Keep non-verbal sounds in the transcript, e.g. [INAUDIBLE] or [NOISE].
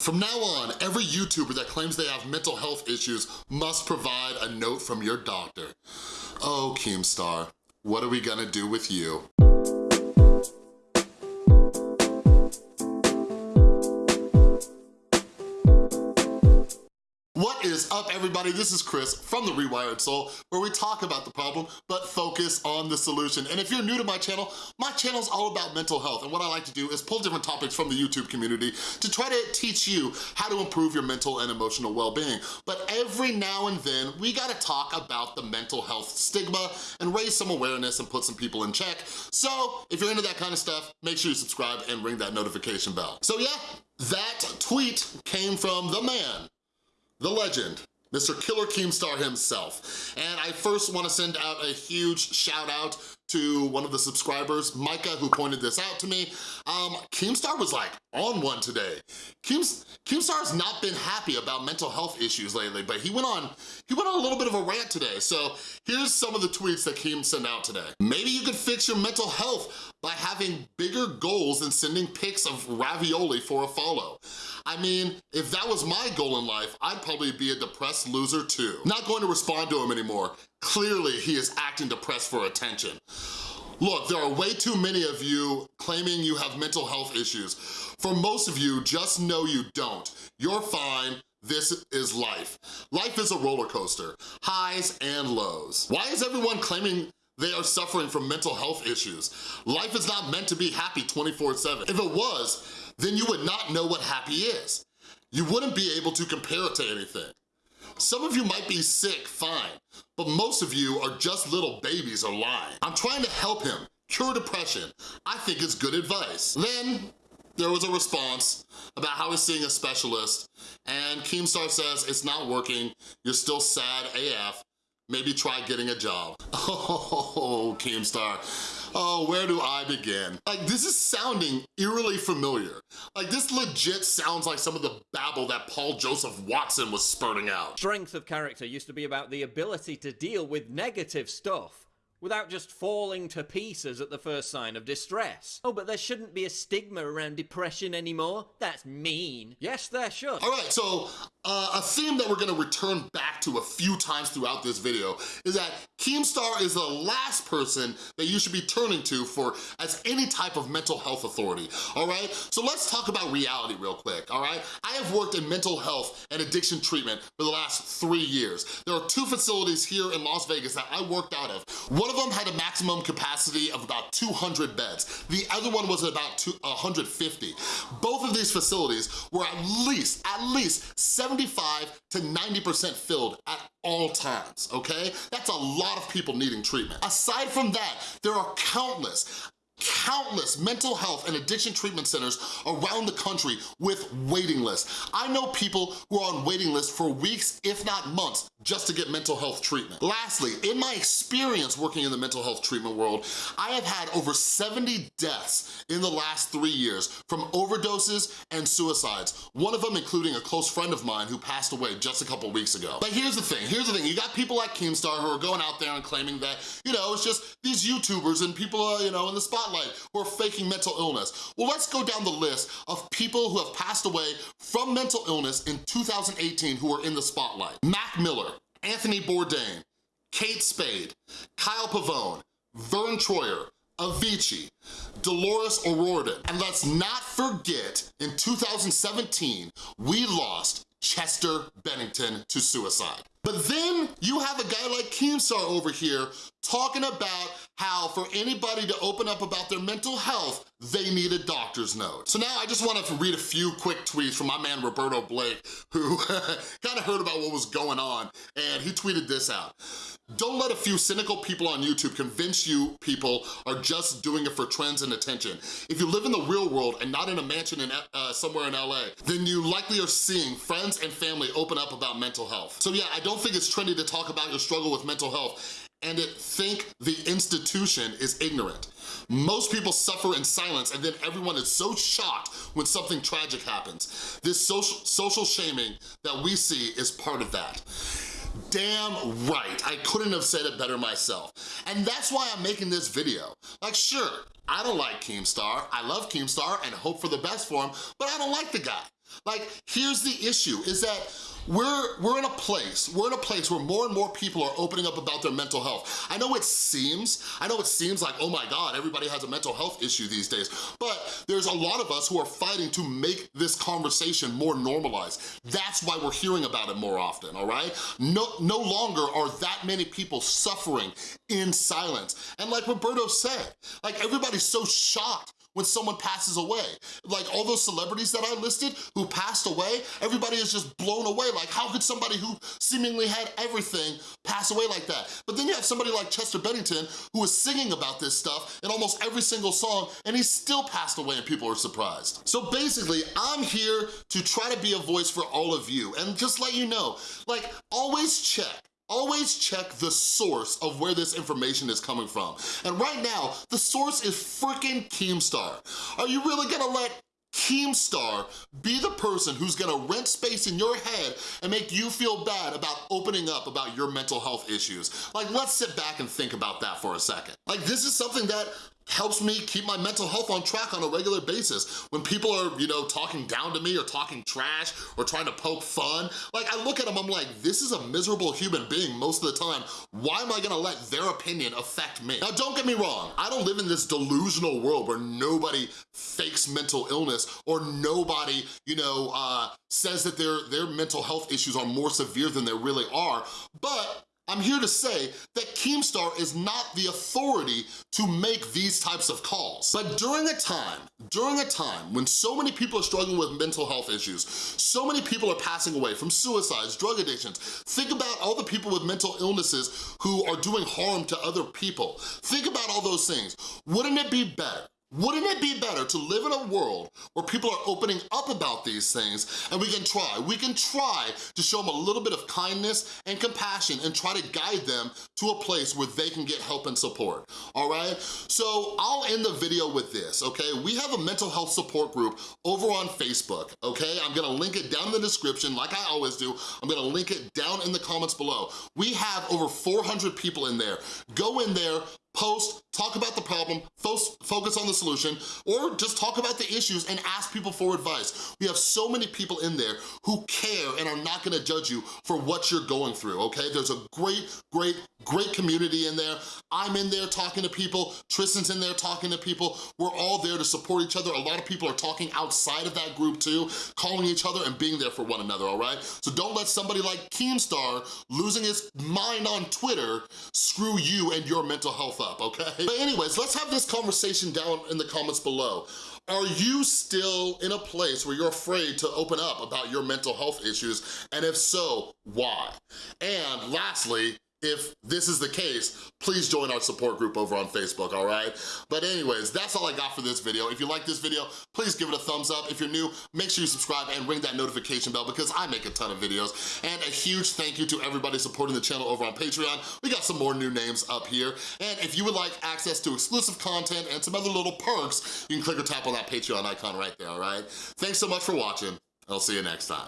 From now on, every YouTuber that claims they have mental health issues must provide a note from your doctor. Oh, Keemstar, what are we gonna do with you? What is up, everybody? This is Chris from The Rewired Soul, where we talk about the problem, but focus on the solution. And if you're new to my channel, my channel is all about mental health, and what I like to do is pull different topics from the YouTube community to try to teach you how to improve your mental and emotional well-being. But every now and then, we gotta talk about the mental health stigma and raise some awareness and put some people in check. So if you're into that kind of stuff, make sure you subscribe and ring that notification bell. So yeah, that tweet came from the man the legend, Mr. Killer Keemstar himself. And I first wanna send out a huge shout out to one of the subscribers, Micah, who pointed this out to me. Um, Keemstar was like on one today. Keems, Keemstar's not been happy about mental health issues lately, but he went on he went on a little bit of a rant today. So here's some of the tweets that Keem sent out today. Maybe you could fix your mental health by having bigger goals than sending pics of ravioli for a follow. I mean, if that was my goal in life, I'd probably be a depressed loser too. Not going to respond to him anymore. Clearly, he is acting depressed for attention. Look, there are way too many of you claiming you have mental health issues. For most of you, just know you don't. You're fine, this is life. Life is a roller coaster, highs and lows. Why is everyone claiming they are suffering from mental health issues? Life is not meant to be happy 24-7. If it was, then you would not know what happy is. You wouldn't be able to compare it to anything. Some of you might be sick, fine, but most of you are just little babies or lying. I'm trying to help him cure depression. I think it's good advice. Then there was a response about how he's seeing a specialist and Keemstar says it's not working, you're still sad AF, maybe try getting a job. [LAUGHS] Oh, Keemstar. Oh, where do I begin? Like, this is sounding eerily familiar. Like, this legit sounds like some of the babble that Paul Joseph Watson was spurting out. Strength of character used to be about the ability to deal with negative stuff without just falling to pieces at the first sign of distress. Oh, but there shouldn't be a stigma around depression anymore. That's mean. Yes, there should. All right, so uh, a theme that we're gonna return back to a few times throughout this video is that Keemstar is the last person that you should be turning to for as any type of mental health authority, all right? So let's talk about reality real quick, all right? I have worked in mental health and addiction treatment for the last three years. There are two facilities here in Las Vegas that I worked out of. One of them had a maximum capacity of about 200 beds. The other one was about 150. Both of these facilities were at least, at least 75 to 90% filled at all times, okay? That's a lot of people needing treatment. Aside from that, there are countless, countless mental health and addiction treatment centers around the country with waiting lists. I know people who are on waiting lists for weeks, if not months, just to get mental health treatment. Lastly, in my experience working in the mental health treatment world, I have had over 70 deaths in the last three years from overdoses and suicides, one of them including a close friend of mine who passed away just a couple weeks ago. But here's the thing, here's the thing, you got people like Keemstar who are going out there and claiming that, you know, it's just these YouTubers and people, are, you know, in the spotlight who are faking mental illness. Well, let's go down the list of people who have passed away from mental illness in 2018 who are in the spotlight. Mac Miller, Anthony Bourdain, Kate Spade, Kyle Pavone, Vern Troyer, Avicii, Dolores O'Riordan. And let's not forget, in 2017, we lost Chester Bennington to suicide. But then you have a guy like Keemstar over here talking about how for anybody to open up about their mental health, they need a doctor's note. So now I just wanted to read a few quick tweets from my man Roberto Blake, who [LAUGHS] kind of heard about what was going on, and he tweeted this out. Don't let a few cynical people on YouTube convince you people are just doing it for trends and attention. If you live in the real world and not in a mansion in, uh, somewhere in LA, then you likely are seeing friends and family open up about mental health. So yeah, I don't think it's trendy to talk about your struggle with mental health and it think the institution is ignorant. Most people suffer in silence and then everyone is so shocked when something tragic happens. This social, social shaming that we see is part of that. Damn right, I couldn't have said it better myself. And that's why I'm making this video. Like sure, I don't like Keemstar, I love Keemstar and hope for the best for him, but I don't like the guy. Like, here's the issue, is that we're, we're in a place, we're in a place where more and more people are opening up about their mental health. I know it seems, I know it seems like, oh my God, everybody has a mental health issue these days, but there's a lot of us who are fighting to make this conversation more normalized. That's why we're hearing about it more often, all right? No, no longer are that many people suffering in silence. And like Roberto said, like everybody's so shocked when someone passes away. Like all those celebrities that I listed who passed away, everybody is just blown away. Like how could somebody who seemingly had everything pass away like that? But then you have somebody like Chester Bennington who is singing about this stuff in almost every single song and he still passed away and people are surprised. So basically, I'm here to try to be a voice for all of you and just let you know, like always check Always check the source of where this information is coming from. And right now, the source is freaking Keemstar. Are you really gonna let Keemstar be the person who's gonna rent space in your head and make you feel bad about opening up about your mental health issues. Like, let's sit back and think about that for a second. Like, this is something that helps me keep my mental health on track on a regular basis. When people are, you know, talking down to me or talking trash or trying to poke fun, like I look at them, I'm like, this is a miserable human being most of the time. Why am I gonna let their opinion affect me? Now, don't get me wrong. I don't live in this delusional world where nobody fakes mental illness or nobody, you know, uh, says that their, their mental health issues are more severe than they really are. But I'm here to say that Keemstar is not the authority to make these types of calls. But during a time, during a time when so many people are struggling with mental health issues, so many people are passing away from suicides, drug addictions, think about all the people with mental illnesses who are doing harm to other people. Think about all those things. Wouldn't it be better wouldn't it be better to live in a world where people are opening up about these things and we can try, we can try to show them a little bit of kindness and compassion and try to guide them to a place where they can get help and support, all right? So I'll end the video with this, okay? We have a mental health support group over on Facebook, okay? I'm gonna link it down in the description like I always do. I'm gonna link it down in the comments below. We have over 400 people in there. Go in there, post, talk about the problem, focus on the solution, or just talk about the issues and ask people for advice. We have so many people in there who care and are not gonna judge you for what you're going through, okay? There's a great, great, great community in there. I'm in there talking to people, Tristan's in there talking to people. We're all there to support each other. A lot of people are talking outside of that group too, calling each other and being there for one another, all right? So don't let somebody like Keemstar losing his mind on Twitter screw you and your mental health up up, okay? But anyways, let's have this conversation down in the comments below. Are you still in a place where you're afraid to open up about your mental health issues? And if so, why? And lastly, if this is the case, please join our support group over on Facebook, all right? But anyways, that's all I got for this video. If you like this video, please give it a thumbs up. If you're new, make sure you subscribe and ring that notification bell because I make a ton of videos. And a huge thank you to everybody supporting the channel over on Patreon. We got some more new names up here. And if you would like access to exclusive content and some other little perks, you can click or tap on that Patreon icon right there, all right? Thanks so much for watching. I'll see you next time.